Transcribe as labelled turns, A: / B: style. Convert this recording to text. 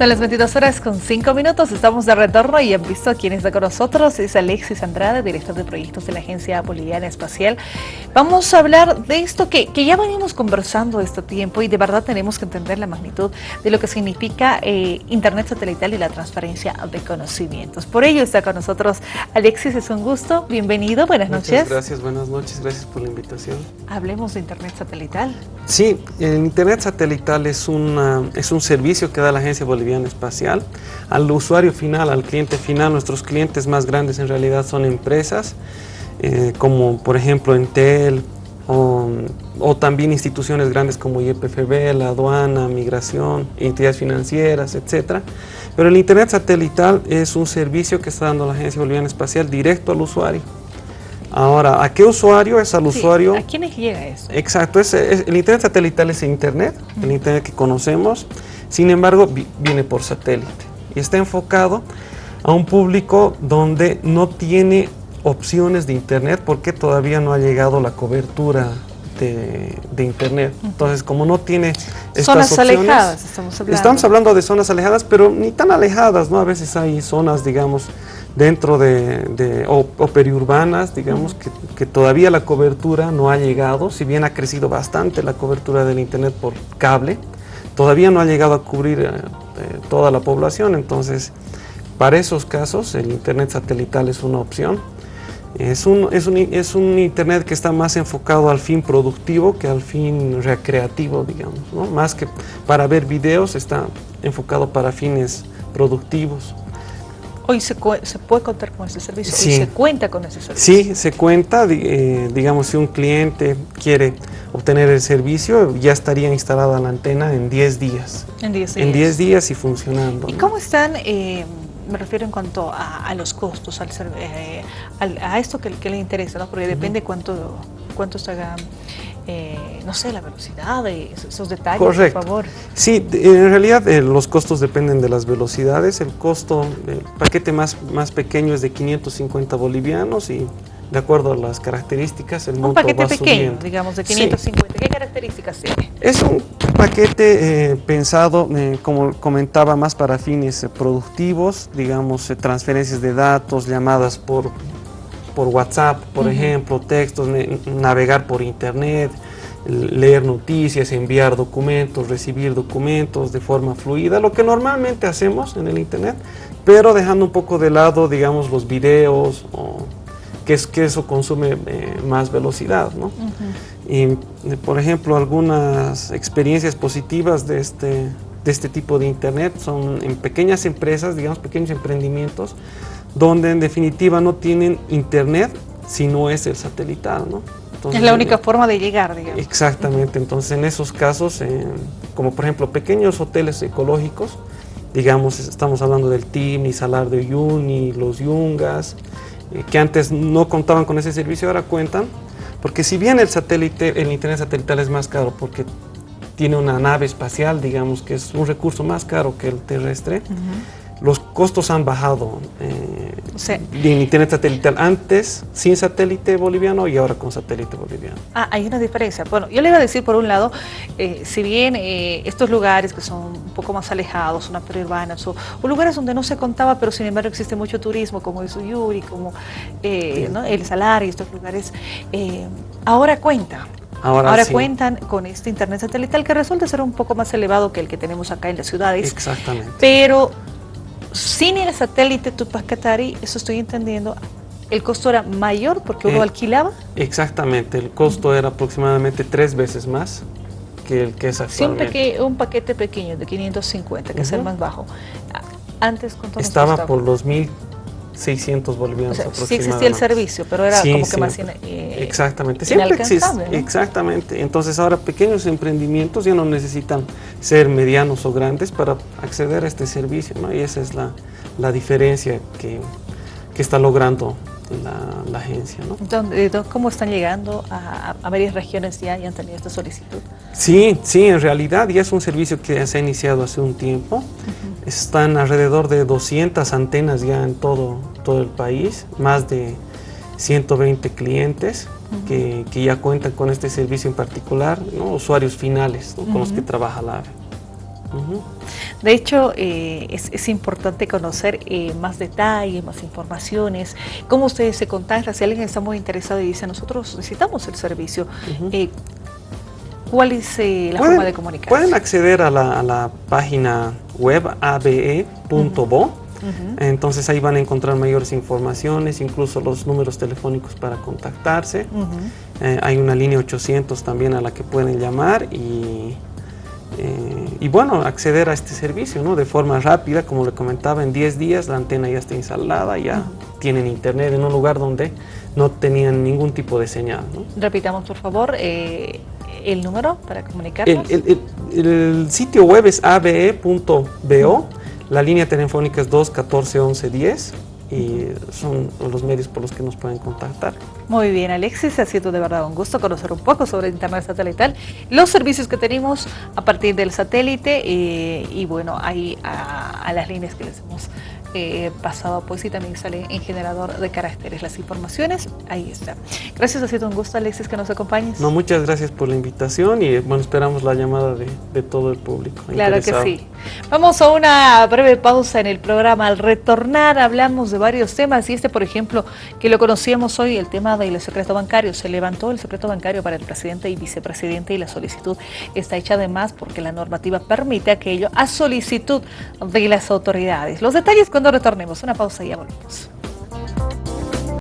A: Son las 22 horas con 5 minutos, estamos de retorno y han visto quién está con nosotros, es Alexis Andrade, director de proyectos de la Agencia Boliviana Espacial. Vamos a hablar de esto que, que ya venimos conversando este tiempo y de verdad tenemos que entender la magnitud de lo que significa eh, Internet satelital y la transferencia de conocimientos. Por ello está con nosotros Alexis, es un gusto, bienvenido, buenas
B: Muchas
A: noches.
B: gracias, buenas noches, gracias por la invitación.
A: Hablemos de Internet satelital.
B: Sí, el Internet satelital es, una, es un servicio que da la Agencia Boliviana Espacial al usuario final, al cliente final. Nuestros clientes más grandes en realidad son empresas, eh, como por ejemplo Entel, o, o, también instituciones grandes como YPFB, la aduana, migración, entidades financieras, etc. Pero el Internet satelital es un servicio que está dando la Agencia Boliviana Espacial directo al usuario. Ahora, ¿a qué usuario? Es al
A: Sí,
B: usuario...
A: ¿A quiénes llega eso?
B: Exacto, es, es- el Internet satelital es Internet, el Internet que conocemos, sin embargo vi- viene por satélite y está enfocado a un público donde no tiene opciones de Internet porque todavía no ha llegado la cobertura de, de Internet. Entonces, como no tiene estas
A: Zonas
B: opciones,
A: alejadas estamos hablando.
B: Estamos hablando de zonas alejadas, pero ni tan alejadas, ¿no? A veces hay zonas, digamos, dentro de, de- o, o periurbanas, digamos, que, que todavía la cobertura no ha llegado, si bien ha crecido bastante la cobertura del Internet por cable, todavía no ha llegado a cubrir eh, eh, toda la población, entonces, para esos casos, el Internet satelital es una opción. Es un, es, un, es un Internet que está más enfocado al fin productivo que al fin recreativo, digamos, ¿no? Más que para ver videos, está enfocado para fines productivos.
A: Hoy se, puede contar con ese servicio,
B: Sí.
A: hoy se cuenta con ese servicio.
B: Sí, se cuenta, eh, digamos, si un cliente quiere obtener el servicio, ya estaría instalada la antena en 10 días.
A: En 10
B: En 10 días y funcionando.
A: ¿Y
B: ¿no?
A: cómo están, eh, me refiero en cuanto a, a los costos, al, eh, al- a esto que, que le interesa, ¿no? porque depende cuánto, cuánto se haga, eh, no sé, la velocidad, y esos, detalles,
B: Correcto.
A: por favor.
B: Sí, en realidad eh, los costos dependen de las velocidades. El costo del paquete más, más pequeño es de 550 bolivianos y de acuerdo a las características el
A: Un
B: monto
A: paquete
B: va
A: pequeño,
B: subiendo.
A: digamos, de
B: Sí.
A: 550. ¿Qué características tiene?
B: Es un paquete eh, pensado, eh, como comentaba, más para fines eh, productivos, digamos, eh, transferencias de datos, llamadas por, por WhatsApp, por
A: Ujú.
B: ejemplo, textos, navegar por internet, leer noticias, enviar documentos, recibir documentos de forma fluida, lo que normalmente hacemos en el internet, pero dejando un poco de lado, digamos, los videos, o que, es, que eso consume eh, más velocidad, ¿no? Y, eh, por ejemplo, algunas experiencias positivas de este, de este tipo de Internet son en pequeñas empresas, digamos, pequeños emprendimientos, donde en definitiva no tienen Internet si no es el satelital, ¿no? Entonces,
A: Es la única forma de llegar, digamos.
B: Exactamente, entonces en esos casos, eh, como por ejemplo pequeños hoteles ecológicos, digamos, estamos hablando del TIM, Salar de Uyuni, los Yungas, eh, que antes no contaban con ese servicio, ahora cuentan, porque si bien el satélite, el internet satelital es más caro porque tiene una nave espacial, digamos que es un recurso más caro que el terrestre. Los costos han bajado eh, en internet satelital antes sin satélite boliviano y ahora con satélite boliviano.
A: Ah, hay una diferencia. Bueno, yo le iba a decir por un lado, eh, si bien eh, estos lugares que son un poco más alejados, zonas periurbanas o, o lugares donde no se contaba, pero sin embargo existe mucho turismo, como el Suyuri, como eh,
B: Sí.
A: ¿no? el Salar y estos lugares, ahora cuenta.
B: Ahora,
A: Ahora
B: sí.
A: cuentan con este internet satelital que resulta ser un poco más elevado que el que tenemos acá en las ciudades,
B: Exactamente.
A: pero sin el satélite Tupac Tupacatari, eso estoy entendiendo, el costo era mayor porque uno
B: eh,
A: alquilaba.
B: Exactamente, el costo era aproximadamente tres veces más que el que es actualmente.
A: Un, paquete pequeño de 550, que es el más bajo. Antes, ¿cuánto
B: Estaba por los mil
A: 600
B: bolivianos
A: aproximadamente. Sí existía el servicio, pero era como que más... Eh,
B: exactamente, siempre existe. Exactamente. Entonces ahora pequeños emprendimientos ya no necesitan ser medianos o grandes para acceder a este servicio, ¿no? Y esa es la, la diferencia que, que está logrando la, agencia. ¿no?
A: Entonces, eh, ¿Cómo están llegando a, a varias regiones ya y han tenido esta solicitud?
B: Sí, sí, en realidad ya es un servicio que se ha iniciado hace un tiempo. Están alrededor de 200 antenas ya en todo, todo el país, más de 120 clientes que, que ya cuentan con este servicio en particular, ¿no? usuarios finales ¿no? con los que trabaja la AVE.
A: De hecho, eh, es, importante conocer eh, más detalles, más informaciones, cómo ustedes se contactan, si alguien está muy interesado y dice, nosotros necesitamos el servicio, ¿cuál es la forma de comunicarse?
B: Pueden acceder a la, página web abe.bo, entonces ahí van a encontrar mayores informaciones, incluso los números telefónicos para contactarse. Eh, hay una línea 800 también a la que pueden llamar y, eh, y bueno, acceder a este servicio ¿no? de forma rápida, como le comentaba, en 10 días la antena ya está instalada, ya tienen internet en un lugar donde no tenían ningún tipo de señal.
A: Repitamos por favor eh, el número para comunicarnos.
B: El, el sitio web es abe.bo la línea telefónica es 214 11 10 y son los medios por los que nos pueden contactar.
A: Muy bien, Alexis, ha sido de verdad un gusto conocer un poco sobre Internet satelital, los servicios que tenemos a partir del satélite eh, y bueno, ahí a las líneas que les hemos eh, pasado pues y también sale en generador de caracteres las informaciones, ahí está. Gracias, ha sido un gusto Alexis que nos acompañes.
B: No, muchas gracias por la invitación y bueno, esperamos la llamada de, todo el público.
A: Claro que sí. Vamos a una breve pausa en el programa. Al retornar hablamos de varios temas y este, por ejemplo, que lo conocíamos hoy, el tema del secreto bancario. Se levantó el secreto bancario para el presidente y vicepresidente y la solicitud está hecha además porque la normativa permite aquello a solicitud de las autoridades. Los detalles con cuando retornemos. Una pausa y ya volvemos.